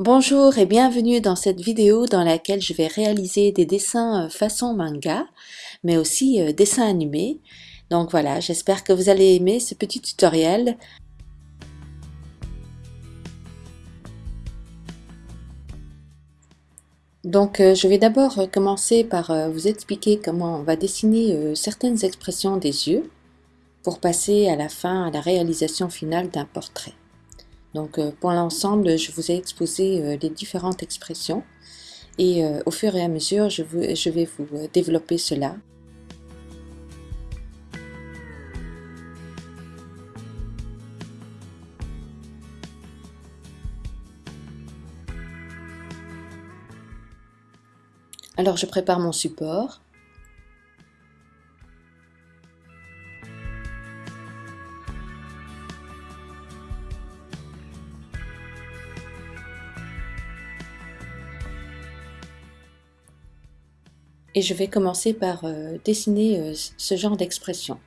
Bonjour et bienvenue dans cette vidéo dans laquelle je vais réaliser des dessins euh, façon manga, mais aussi euh, dessins animés. Donc voilà, j'espère que vous allez aimer ce petit tutoriel. Donc euh, je vais d'abord commencer par vous expliquer comment on va dessiner certaines expressions des yeux pour passer à la fin à la réalisation finale d'un portrait. Donc euh, pour l'ensemble, je vous ai exposé euh, les différentes expressions et euh, au fur et à mesure, je, je vais vous développer cela. Alors je prépare mon support. Et je vais commencer par euh, dessiner euh, ce genre d'expression.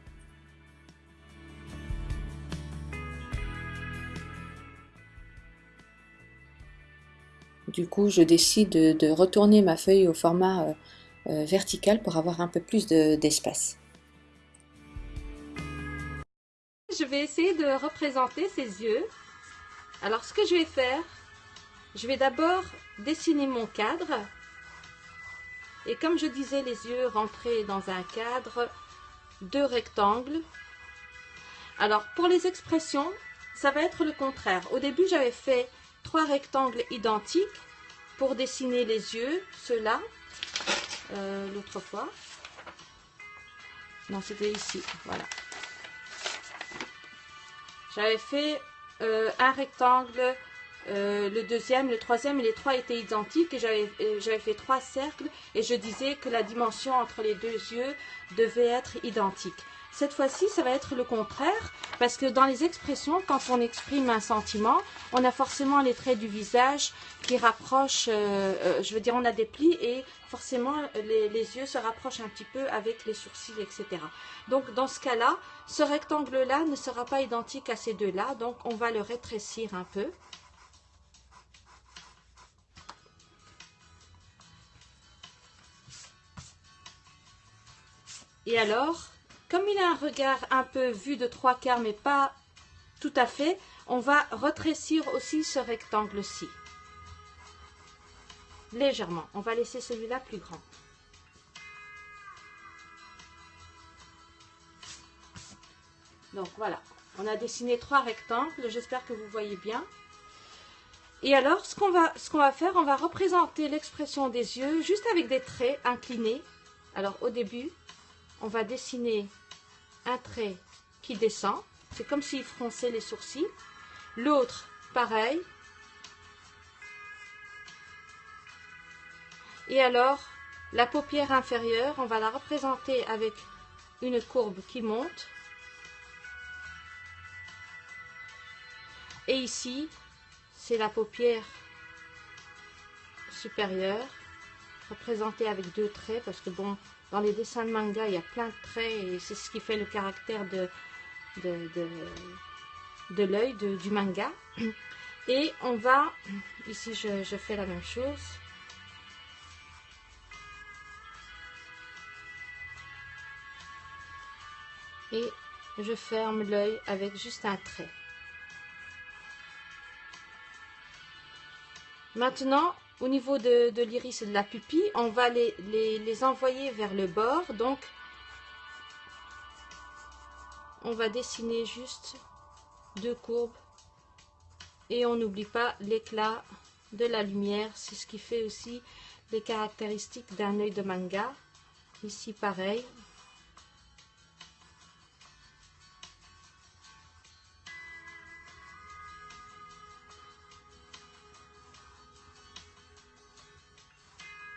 Du coup, je décide de, retourner ma feuille au format euh, vertical pour avoir un peu plus d'espace. je vais essayer de représenter ses yeux. Alors, ce que je vais faire, je vais d'abord dessiner mon cadre et comme je disais, les yeux rentrés dans un cadre, deux rectangles. Alors, pour les expressions, ça va être le contraire. Au début, j'avais fait trois rectangles identiques pour dessiner les yeux, ceux-là, euh, l'autre fois. Non, c'était ici, voilà. J'avais fait euh, un rectangle euh, le deuxième, le troisième et les trois étaient identiques et euh, j'avais fait trois cercles et je disais que la dimension entre les deux yeux devait être identique. Cette fois-ci, ça va être le contraire parce que dans les expressions, quand on exprime un sentiment, on a forcément les traits du visage qui rapprochent, euh, je veux dire, on a des plis et forcément les, les, yeux se rapprochent un petit peu avec les sourcils, etc. Donc dans ce cas-là, ce rectangle-là ne sera pas identique à ces deux-là, donc on va le rétrécir un peu. Et alors, comme il a un regard un peu vu de trois quarts, mais pas tout à fait, on va retrécir aussi ce rectangle-ci. Légèrement. On va laisser celui-là plus grand. Donc voilà, on a dessiné trois rectangles, j'espère que vous voyez bien. Et alors, ce qu'on va, va faire, on va représenter l'expression des yeux juste avec des traits inclinés. Alors au début, on va dessiner un trait qui descend. C'est comme s'il fronçait les sourcils. L'autre, pareil. Et alors, la paupière inférieure, on va la représenter avec une courbe qui monte. Et ici, c'est la paupière supérieure, représentée avec deux traits, parce que bon, dans les dessins de manga, il y a plein de traits et c'est ce qui fait le caractère de, de, de, l'œil du manga. Et on va, ici je, je fais la même chose. Et je ferme l'œil avec juste un trait. Maintenant, au niveau de, l'iris et de la pupille, on va les, les, envoyer vers le bord. Donc, on va dessiner juste deux courbes. Et on n'oublie pas l'éclat de la lumière. C'est ce qui fait aussi les caractéristiques d'un œil de manga. Ici, pareil,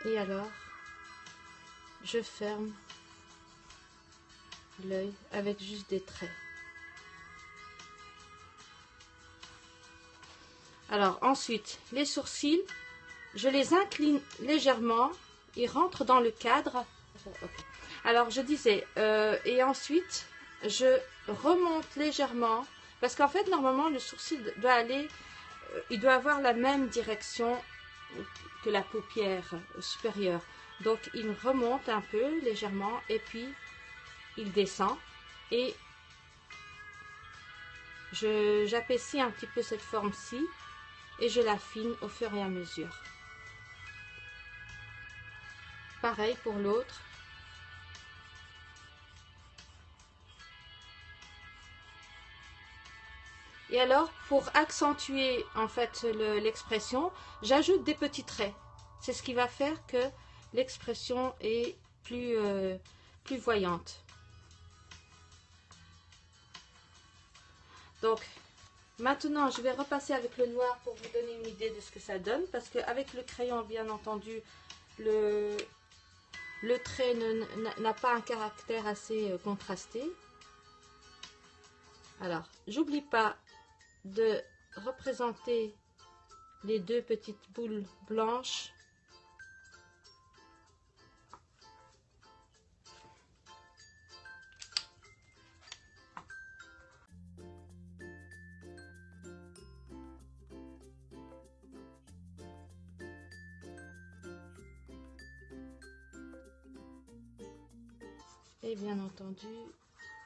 Et alors, je ferme l'œil avec juste des traits. Alors ensuite, les sourcils, je les incline légèrement, ils rentrent dans le cadre. Alors je disais, euh, et ensuite, je remonte légèrement, parce qu'en fait, normalement, le sourcil doit aller euh, il doit avoir la même direction que la paupière supérieure. Donc il remonte un peu légèrement et puis il descend et j'appécie un petit peu cette forme-ci et je l'affine au fur et à mesure. Pareil pour l'autre. Et alors, pour accentuer en fait l'expression, j'ajoute des petits traits. C'est ce qui va faire que l'expression est plus, euh, plus voyante. Donc, maintenant, je vais repasser avec le noir pour vous donner une idée de ce que ça donne. Parce qu'avec le crayon, bien entendu, le, le trait n'a pas un caractère assez euh, contrasté. Alors, j'oublie pas de représenter les deux petites boules blanches. Et bien entendu,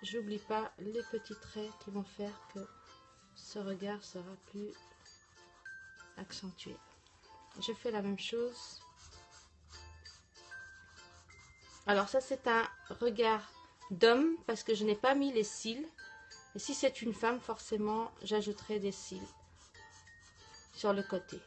j'oublie pas les petits traits qui vont faire que ce regard sera plus accentué. Je fais la même chose. Alors ça c'est un regard d'homme parce que je n'ai pas mis les cils. Et si c'est une femme, forcément, j'ajouterai des cils sur le côté.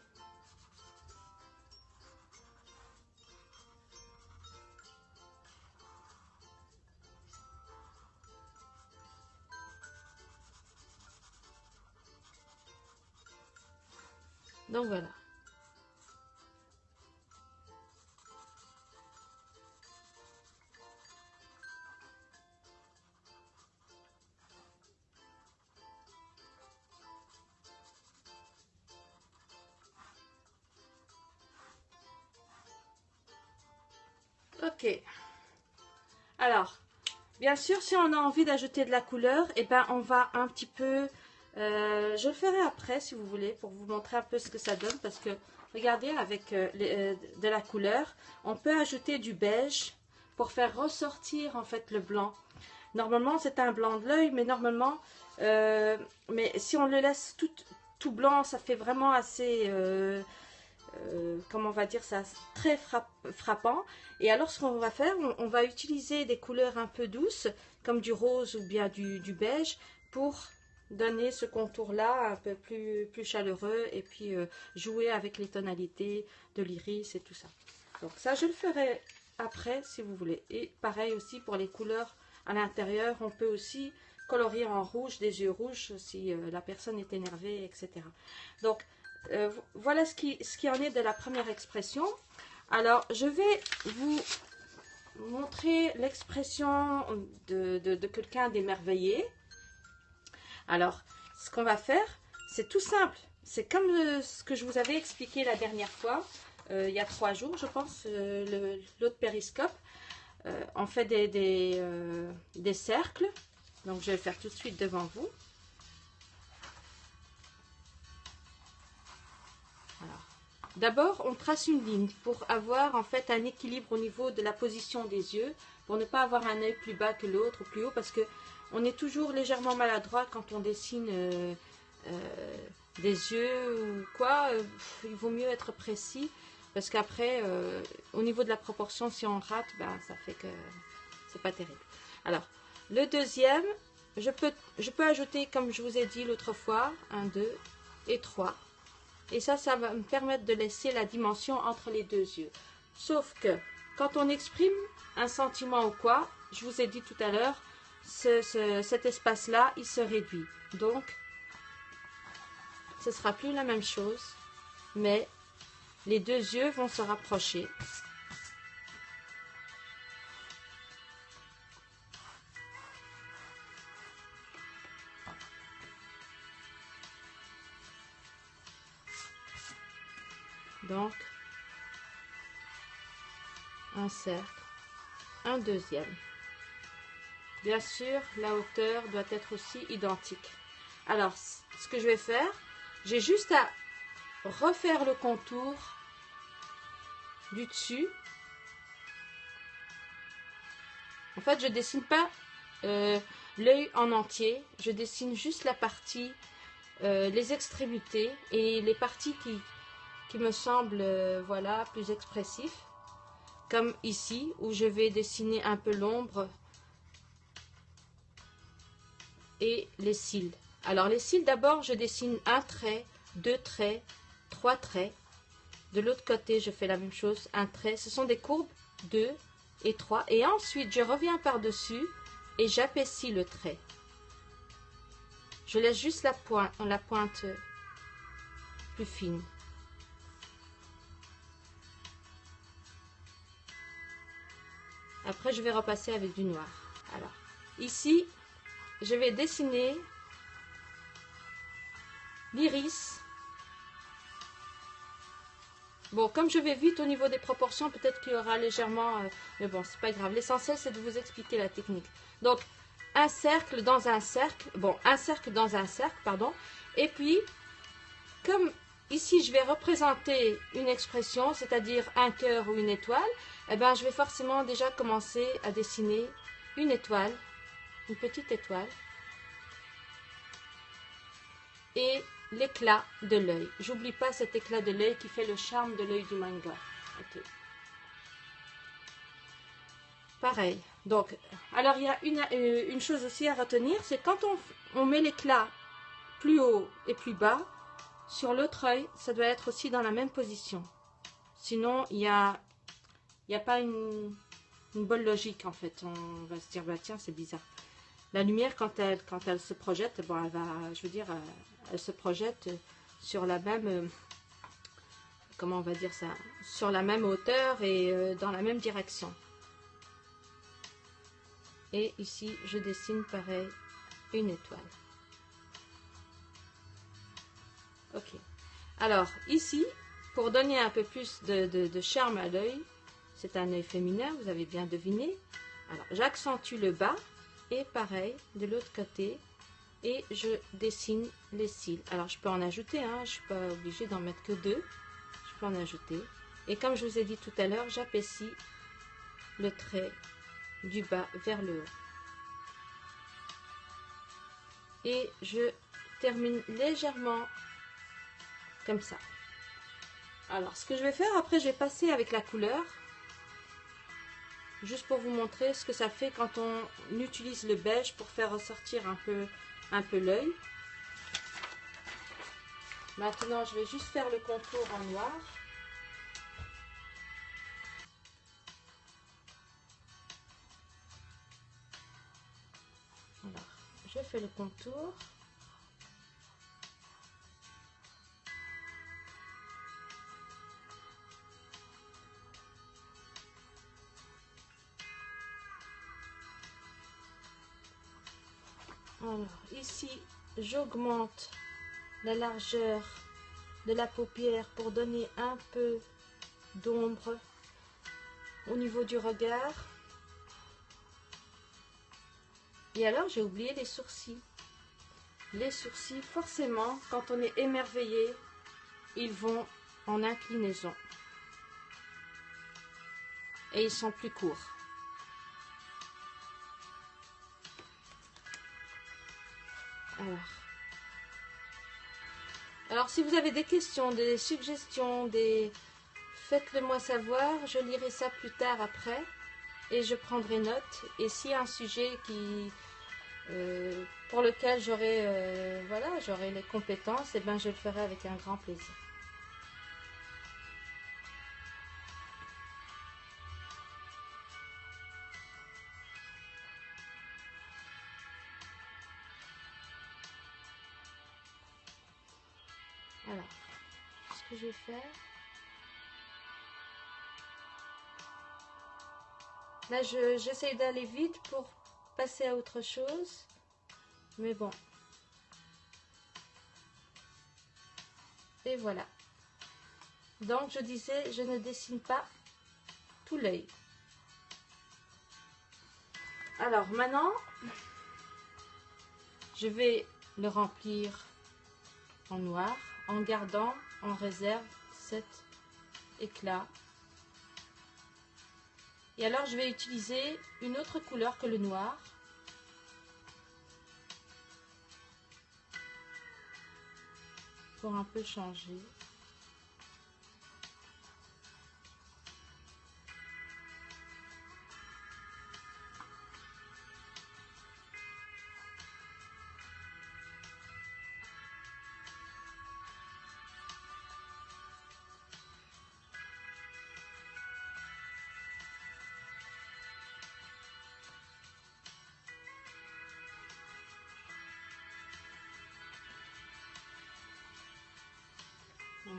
Voilà. Ok. Alors, bien sûr, si on a envie d'ajouter de la couleur, et eh ben, on va un petit peu euh, je le ferai après si vous voulez pour vous montrer un peu ce que ça donne parce que regardez avec euh, euh, de la couleur on peut ajouter du beige pour faire ressortir en fait le blanc. Normalement c'est un blanc de l'œil mais normalement mais si on le laisse tout, tout blanc ça fait vraiment assez comment on va dire ça très frappant. Et alors ce qu'on va faire on, va utiliser des couleurs un peu douces comme du rose ou bien du, du beige pour donner ce contour-là un peu plus, plus chaleureux et puis euh, jouer avec les tonalités de l'iris et tout ça. Donc ça, je le ferai après si vous voulez. Et pareil aussi pour les couleurs à l'intérieur, on peut aussi colorier en rouge des yeux rouges si euh, la personne est énervée, etc. Donc euh, voilà ce qui, en est de la première expression. Alors je vais vous montrer l'expression de quelqu'un d'émerveillé. Alors, ce qu'on va faire, c'est tout simple. C'est comme ce que je vous avais expliqué la dernière fois, euh, il y a trois jours, je pense, euh, l'autre périscope. Euh, on fait des, des, cercles. Donc, je vais le faire tout de suite devant vous. D'abord, on trace une ligne pour avoir en fait un équilibre au niveau de la position des yeux, pour ne pas avoir un œil plus bas que l'autre ou plus haut, parce que on est toujours légèrement maladroit quand on dessine euh, euh, des yeux ou quoi. Euh, il vaut mieux être précis parce qu'après, au niveau de la proportion, si on rate, ben, ça fait que c'est pas terrible. Alors, le deuxième, je peux, je peux ajouter, comme je vous ai dit l'autre fois, un, deux et trois. Et ça, ça va me permettre de laisser la dimension entre les deux yeux. Sauf que, quand on exprime un sentiment ou quoi, je vous ai dit tout à l'heure, cet espace-là, il se réduit. Donc, ce sera plus la même chose, mais les deux yeux vont se rapprocher. Donc, un cercle, un deuxième. Bien sûr, la hauteur doit être aussi identique. Alors, ce que je vais faire, j'ai juste à refaire le contour du dessus. En fait, je dessine pas euh, l'œil en entier, je dessine juste la partie, euh, les extrémités et les parties qui, qui me semblent euh, voilà, plus expressifs. Comme ici, où je vais dessiner un peu l'ombre les cils. Alors les cils, d'abord, je dessine un trait, deux traits, trois traits. De l'autre côté, je fais la même chose, un trait. Ce sont des courbes, deux et trois. Et ensuite, je reviens par-dessus et j'apaissis le trait. Je laisse juste la pointe, la pointe plus fine. Après, je vais repasser avec du noir. Alors, ici, je vais dessiner l'iris. Bon, comme je vais vite au niveau des proportions, peut-être qu'il y aura légèrement... Euh, mais bon, c'est pas grave. L'essentiel, c'est de vous expliquer la technique. Donc, un cercle dans un cercle. Bon, un cercle dans un cercle, pardon. Et puis, comme ici, je vais représenter une expression, c'est-à-dire un cœur ou une étoile, eh ben, je vais forcément déjà commencer à dessiner une étoile, une petite étoile. Et l'éclat de l'œil. J'oublie pas cet éclat de l'œil qui fait le charme de l'œil du manga. Pareil. Donc, alors il y a une, euh, chose aussi à retenir, c'est quand on, met l'éclat plus haut et plus bas, sur l'autre œil, ça doit être aussi dans la même position. Sinon, il n'y a pas une, une bonne logique en fait. On va se dire, bah tiens, c'est bizarre. La lumière, quand elle, quand elle se projette, elle va, je veux dire, elle se projette sur la même, euh, comment on va dire ça, sur la même hauteur et euh, dans la même direction. Et ici, je dessine pareil une étoile. Ok. Alors, ici, pour donner un peu plus de, de charme à l'œil, c'est un œil féminin, vous avez bien deviné. Alors, j'accentue le bas et pareil, de l'autre côté, et je dessine les cils. Alors je peux en ajouter, hein, je suis pas obligée d'en mettre que deux, je peux en ajouter. Et comme je vous ai dit tout à l'heure, j'apaissis le trait du bas vers le haut. Et je termine légèrement comme ça. Alors ce que je vais faire, après je vais passer avec la couleur juste pour vous montrer ce que ça fait quand on utilise le beige pour faire ressortir un peu, un l'œil. Maintenant, je vais juste faire le contour en noir. Alors, je fais le contour. Ici, j'augmente la largeur de la paupière pour donner un peu d'ombre au niveau du regard. Et alors, j'ai oublié les sourcils. Les sourcils, forcément, quand on est émerveillé, ils vont en inclinaison. Et ils sont plus courts. Alors. si vous avez des questions, des suggestions, des... faites-le moi savoir. Je lirai ça plus tard après et je prendrai note. Et s'il y a un sujet qui, euh, pour lequel j'aurai euh, les compétences, eh ben je le ferai avec un grand plaisir. Là, j'essaie d'aller vite pour passer à autre chose. Mais bon. Et voilà. Donc, je disais, je ne dessine pas tout l'œil. Alors, maintenant, je vais le remplir en noir en gardant en réserve cet éclat. Et alors je vais utiliser une autre couleur que le noir. Pour un peu changer.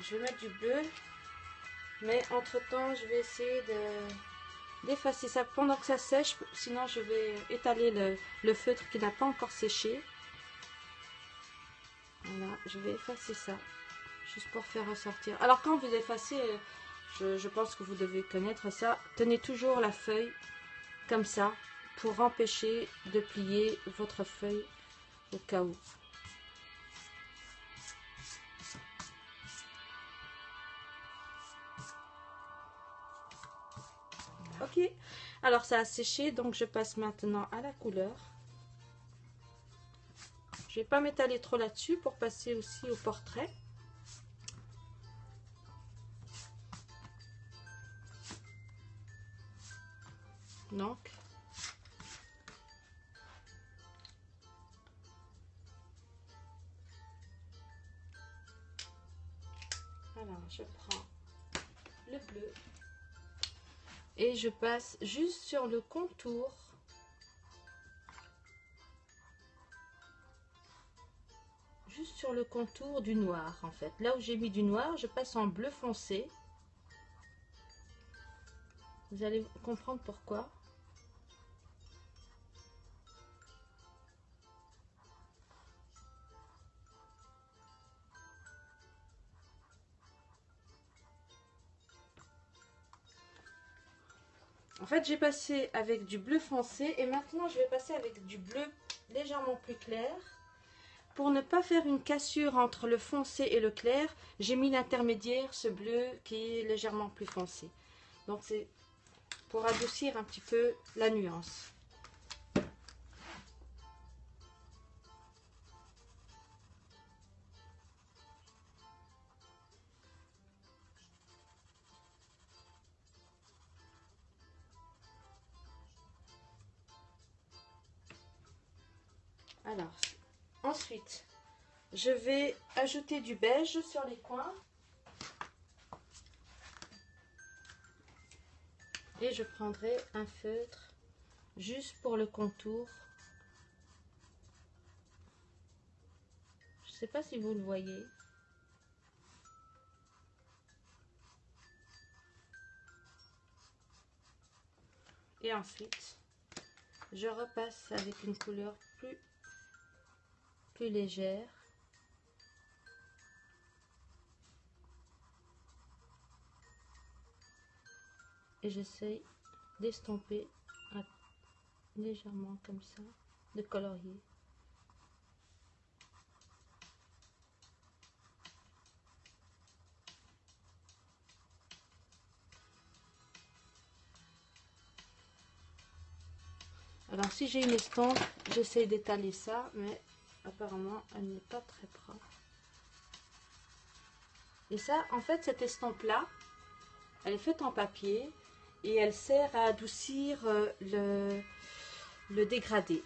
Je vais mettre du bleu. Mais entre temps, je vais essayer de d'effacer ça pendant que ça sèche. Sinon, je vais étaler le, feutre qui n'a pas encore séché. Voilà, je vais effacer ça. Juste pour faire ressortir. Alors, quand vous effacez, je pense que vous devez connaître ça. Tenez toujours la feuille comme ça pour empêcher de plier votre feuille au cas où. Ok, alors ça a séché, donc je passe maintenant à la couleur. Je vais pas m'étaler trop là-dessus pour passer aussi au portrait. Donc, et je passe juste sur le contour. Juste sur le contour du noir en fait. Là où j'ai mis du noir je passe en bleu foncé. Vous allez comprendre pourquoi En fait, j'ai passé avec du bleu foncé et maintenant je vais passer avec du bleu légèrement plus clair. Pour ne pas faire une cassure entre le foncé et le clair, j'ai mis l'intermédiaire, ce bleu qui est légèrement plus foncé. Donc c'est pour adoucir un petit peu la nuance. Je vais ajouter du beige sur les coins. Et je prendrai un feutre juste pour le contour. Je ne sais pas si vous le voyez. Et ensuite, je repasse avec une couleur plus légère. Et j'essaye d'estomper légèrement comme ça, de colorier. Alors si j'ai une estompe, j'essaie d'étaler ça, mais apparemment elle n'est pas très propre et ça en fait cette estampe là elle est faite en papier et elle sert à adoucir euh, le, dégradé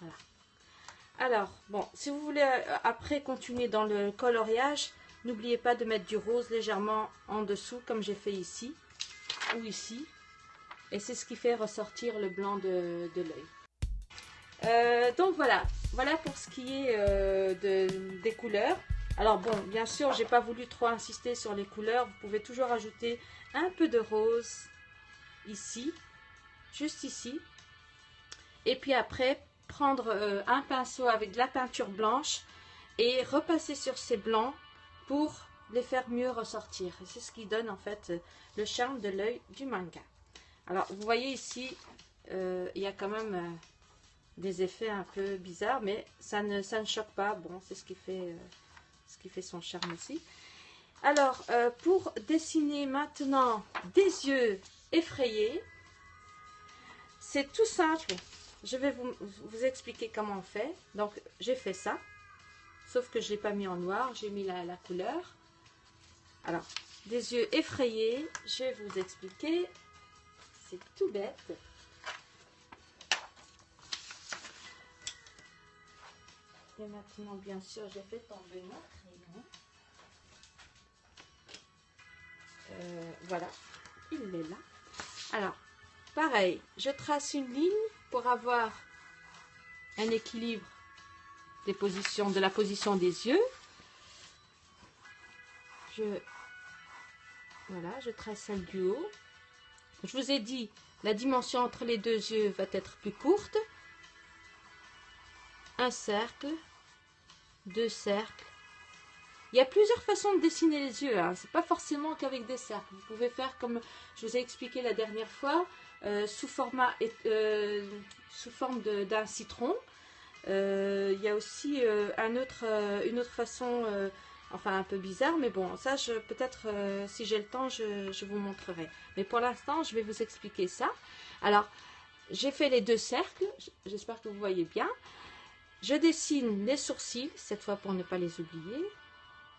Voilà. Alors, bon, si vous voulez euh, après continuer dans le coloriage, n'oubliez pas de mettre du rose légèrement en dessous, comme j'ai fait ici, ou ici. Et c'est ce qui fait ressortir le blanc de, l'œil. Euh, donc voilà, voilà pour ce qui est euh, de, des couleurs. Alors bon, bien sûr, j'ai pas voulu trop insister sur les couleurs. Vous pouvez toujours ajouter un peu de rose ici, juste ici. Et puis après, prendre euh, un pinceau avec de la peinture blanche et repasser sur ces blancs pour les faire mieux ressortir. C'est ce qui donne en fait le charme de l'œil du manga. Alors, vous voyez ici, euh, il y a quand même euh, des effets un peu bizarres, mais ça ne, ça ne choque pas. Bon, c'est ce qui fait, euh, ce qui fait son charme aussi. Alors, pour dessiner maintenant des yeux effrayés, c'est tout simple. Je vais vous, expliquer comment on fait. Donc, j'ai fait ça. Sauf que je ne l'ai pas mis en noir, j'ai mis la, la couleur. Alors, des yeux effrayés, je vais vous expliquer. C'est tout bête. Et maintenant, bien sûr, j'ai fait tomber mon crayon. Euh, voilà, il est là. Alors, pareil, je trace une ligne pour avoir un équilibre des positions, de la position des yeux. Je, voilà, je trace celle du haut. Je vous ai dit, la dimension entre les deux yeux va être plus courte. Un cercle, deux cercles. Il y a plusieurs façons de dessiner les yeux. Hein. C'est pas forcément qu'avec des cercles. Vous pouvez faire comme je vous ai expliqué la dernière fois, euh, sous, format, euh, sous forme d'un citron. Euh, il y a aussi un autre, une autre façon enfin un peu bizarre, mais bon, ça, peut-être, euh, si j'ai le temps, je, vous montrerai. Mais pour l'instant, je vais vous expliquer ça. Alors, j'ai fait les deux cercles, j'espère que vous voyez bien. Je dessine les sourcils, cette fois pour ne pas les oublier.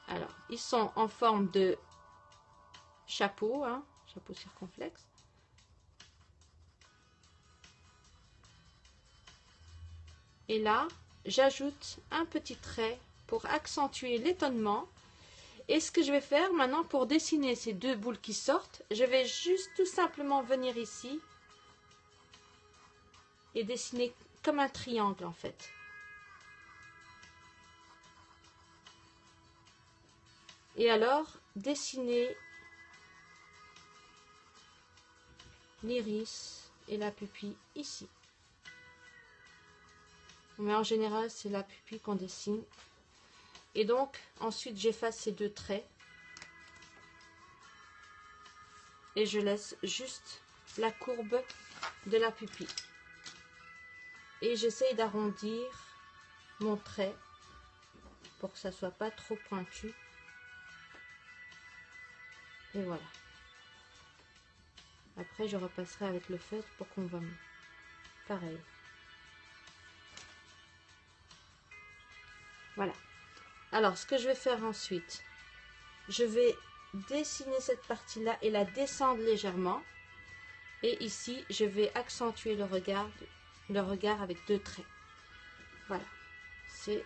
Alors, ils sont en forme de chapeau, hein, chapeau circonflexe. Et là, j'ajoute un petit trait pour accentuer l'étonnement. Et ce que je vais faire maintenant pour dessiner ces deux boules qui sortent, je vais juste tout simplement venir ici et dessiner comme un triangle en fait. Et alors, dessiner l'iris et la pupille ici. Mais en général, c'est la pupille qu'on dessine et donc, ensuite, j'efface ces deux traits. Et je laisse juste la courbe de la pupille. Et j'essaye d'arrondir mon trait pour que ça soit pas trop pointu. Et voilà. Après, je repasserai avec le feutre pour qu'on voit mieux. Pareil. Voilà. Alors, ce que je vais faire ensuite, je vais dessiner cette partie-là et la descendre légèrement. Et ici, je vais accentuer le regard, avec deux traits. Voilà. C'est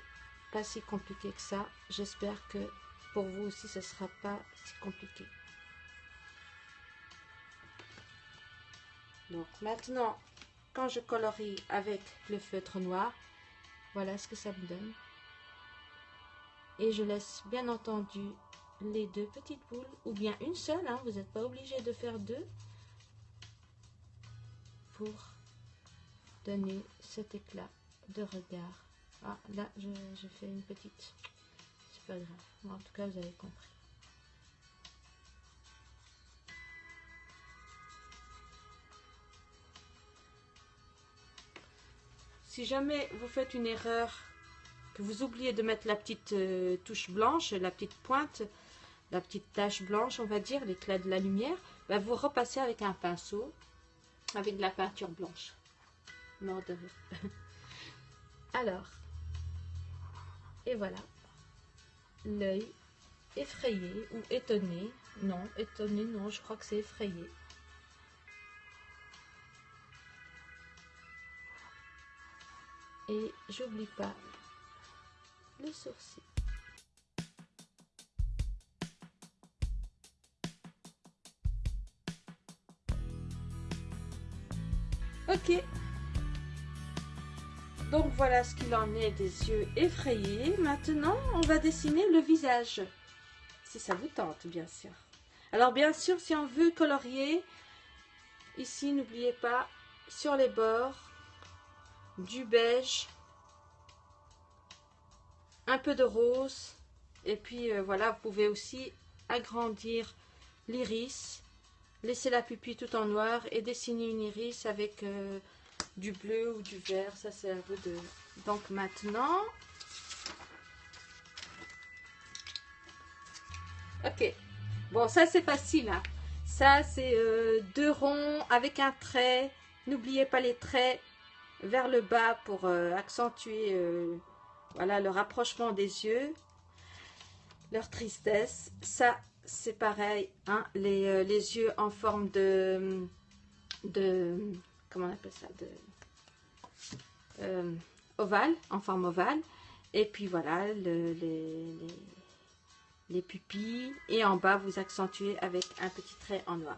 pas si compliqué que ça. J'espère que pour vous aussi, ce ne sera pas si compliqué. Donc maintenant, quand je colorie avec le feutre noir, voilà ce que ça me donne. Et je laisse bien entendu les deux petites boules, ou bien une seule, hein, vous n'êtes pas obligé de faire deux, pour donner cet éclat de regard. Ah, là, je, fais une petite... C'est pas grave. En tout cas, vous avez compris. Si jamais vous faites une erreur que vous oubliez de mettre la petite euh, touche blanche, la petite pointe, la petite tache blanche, on va dire, l'éclat de la lumière, bah, vous repassez avec un pinceau, avec de la peinture blanche. Alors, et voilà, l'œil effrayé ou étonné, non, étonné, non, je crois que c'est effrayé. Et j'oublie pas le. Ok. Donc voilà ce qu'il en est des yeux effrayés. Maintenant, on va dessiner le visage. Si ça vous tente, bien sûr. Alors bien sûr, si on veut colorier, ici, n'oubliez pas, sur les bords, du beige un peu de rose Et puis euh, voilà, vous pouvez aussi agrandir l'iris, laisser la pupille tout en noir et dessiner une iris avec euh, du bleu ou du vert. Ça, c'est un peu de... Donc maintenant... Ok. Bon, ça, c'est facile. Hein. Ça, c'est euh, deux ronds avec un trait. N'oubliez pas les traits vers le bas pour accentuer voilà, le rapprochement des yeux leur tristesse. Ça, c'est pareil, hein, les, euh, les, yeux en forme de, de comment on appelle ça, de euh, ovale, en forme ovale. Et puis voilà, le, les, les, pupilles. Et en bas, vous accentuez avec un petit trait en noir.